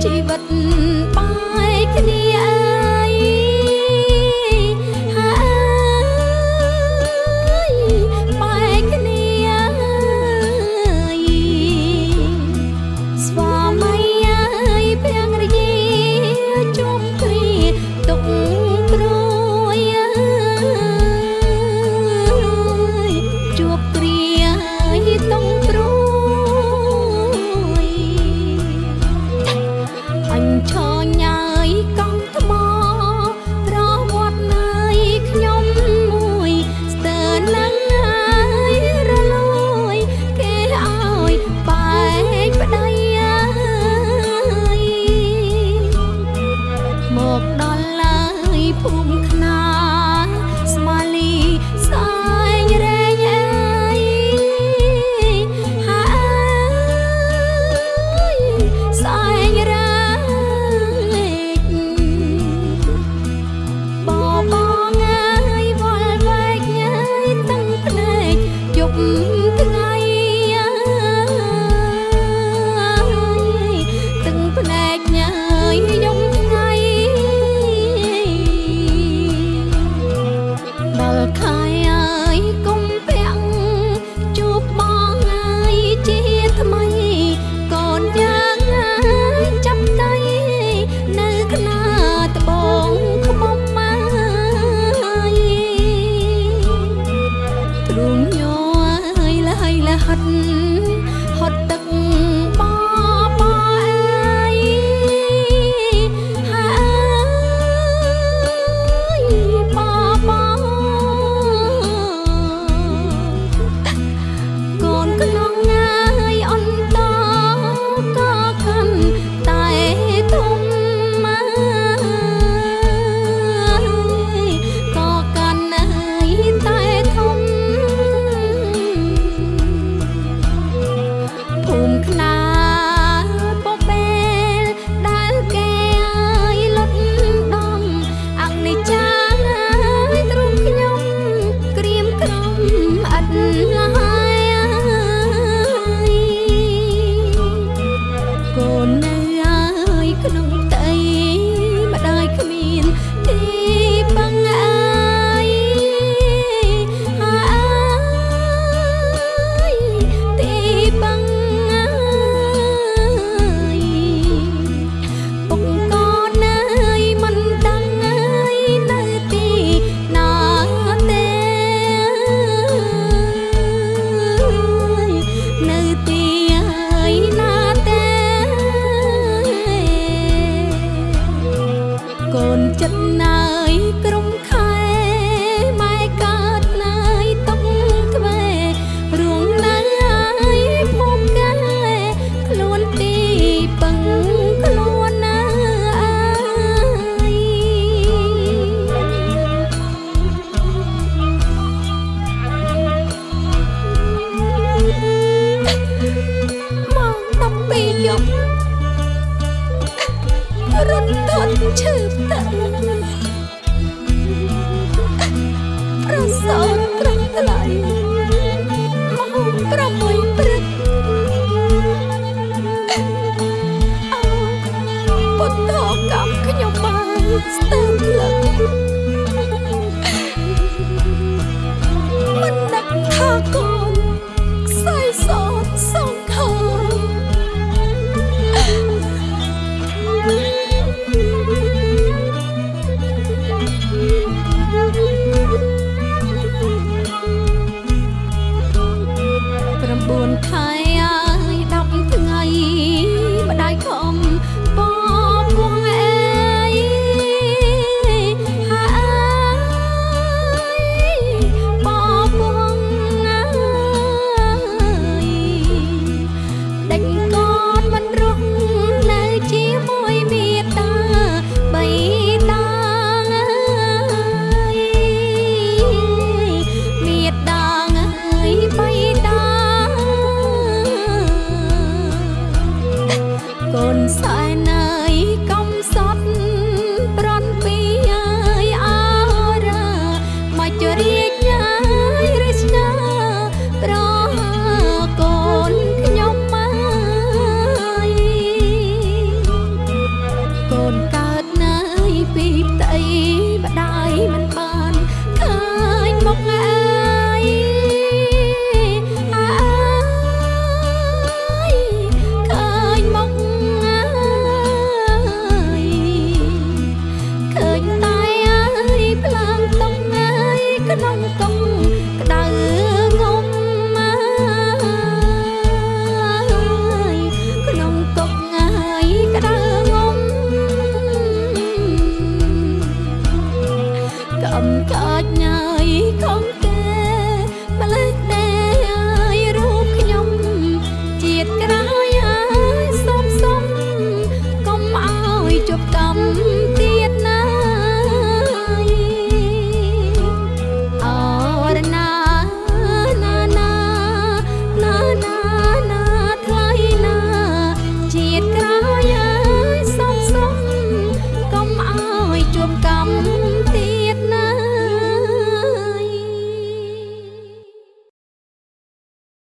chỉ vật